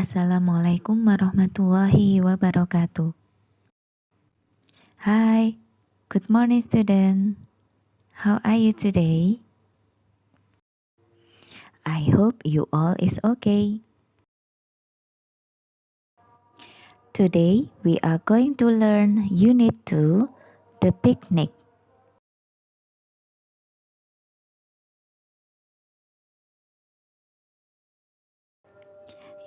Assalamualaikum warahmatullahi wabarakatuh. Hi, good morning student. How are you today? I hope you all is okay. Today we are going to learn Unit 2, The Picnic.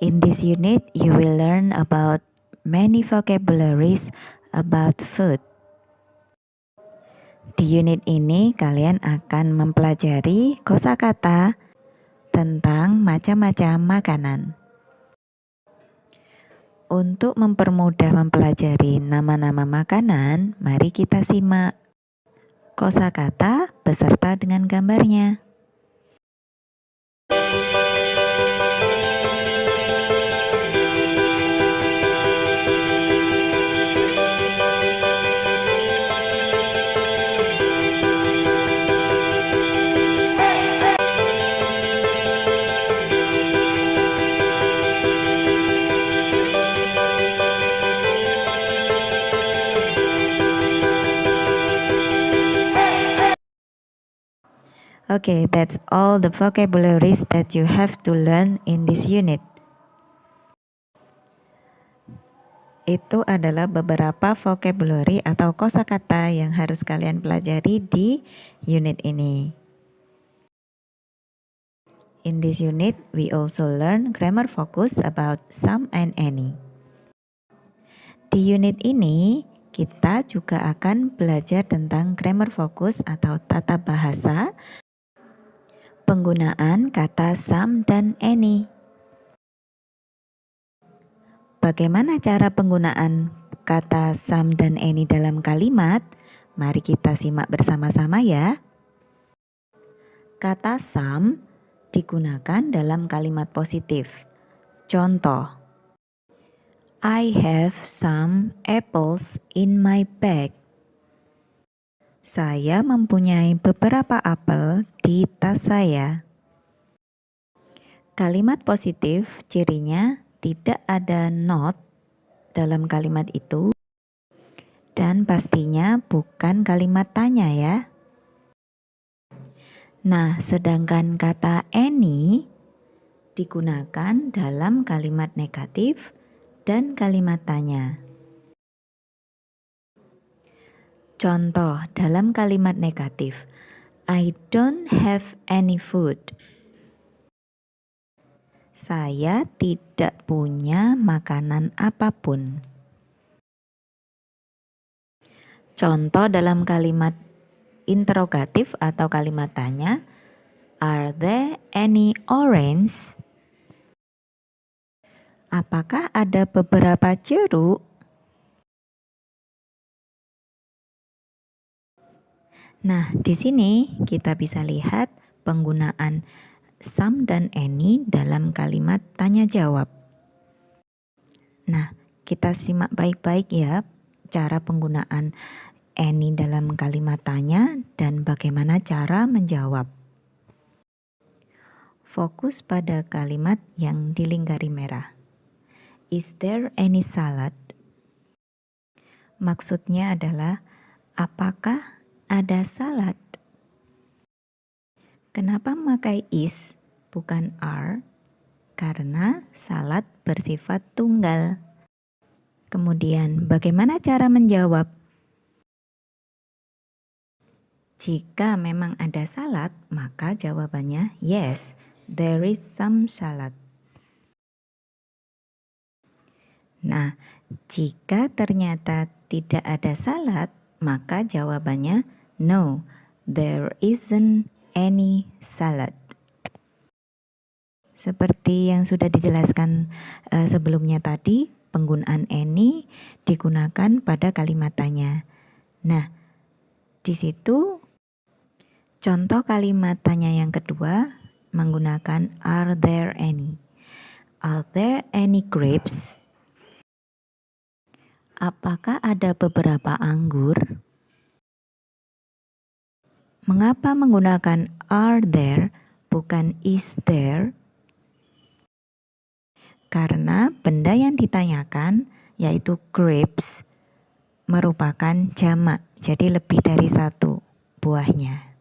In this unit, you will learn about many vocabularies about food. Di unit ini, kalian akan mempelajari kosakata tentang macam-macam makanan. Untuk mempermudah mempelajari nama-nama makanan, mari kita simak kosakata beserta dengan gambarnya. Okay, that's all the vocabularies that you have to learn in this unit. Itu adalah beberapa vocabulary atau kosakata yang harus kalian pelajari di unit ini. In this unit, we also learn grammar focus about some and any. Di unit ini, kita juga akan belajar tentang grammar focus atau tata bahasa Penggunaan kata some dan any. Bagaimana cara penggunaan kata some dan any dalam kalimat? Mari kita simak bersama-sama ya. Kata some digunakan dalam kalimat positif. Contoh, I have some apples in my bag. Saya mempunyai beberapa apel di tas saya. Kalimat positif cirinya tidak ada not dalam kalimat itu dan pastinya bukan kalimat tanya ya. Nah, sedangkan kata any digunakan dalam kalimat negatif dan kalimat tanya. Contoh dalam kalimat negatif, I don't have any food. Saya tidak punya makanan apa pun. Contoh dalam kalimat interrogatif atau kalimat tanya, Are there any orange? Apakah ada beberapa jeruk? Nah, di sini kita bisa lihat penggunaan some dan any dalam kalimat tanya jawab. Nah, kita simak baik-baik ya cara penggunaan any dalam kalimat tanya dan bagaimana cara menjawab. Fokus pada kalimat yang dilingkari merah. Is there any salad? Maksudnya adalah apakah ada salad. Kenapa memakai is bukan are? Karena salad bersifat tunggal. Kemudian, bagaimana cara menjawab? Jika memang ada salad, maka jawabannya yes, there is some salad. Nah, jika ternyata tidak ada salad, maka jawabannya No, there isn't any salad. Seperti yang sudah dijelaskan uh, sebelumnya tadi, penggunaan any digunakan pada kalimat tanya. Nah, di situ contoh kalimat tanya yang kedua menggunakan are there any. Are there any grapes? Apakah ada beberapa anggur? Mengapa menggunakan are there bukan is there? Karena benda yang ditanyakan yaitu grapes merupakan jamak, jadi lebih dari satu buahnya.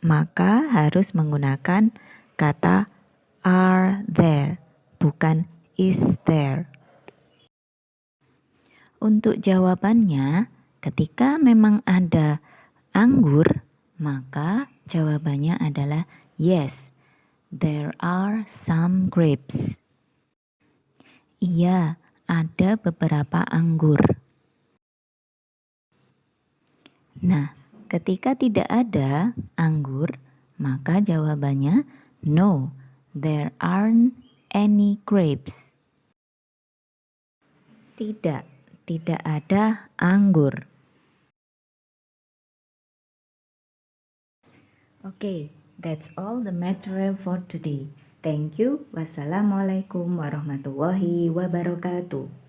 Maka harus menggunakan kata are there, bukan is there. Untuk jawabannya, ketika memang ada anggur, maka jawabannya adalah yes, there are some grapes. Iya, ada beberapa anggur. Nah, ketika tidak ada anggur, maka jawabannya no, there aren't any grapes. Tidak, tidak ada anggur. Okay, that's all the material for today. Thank you. Wassalamualaikum warahmatullahi wabarakatuh.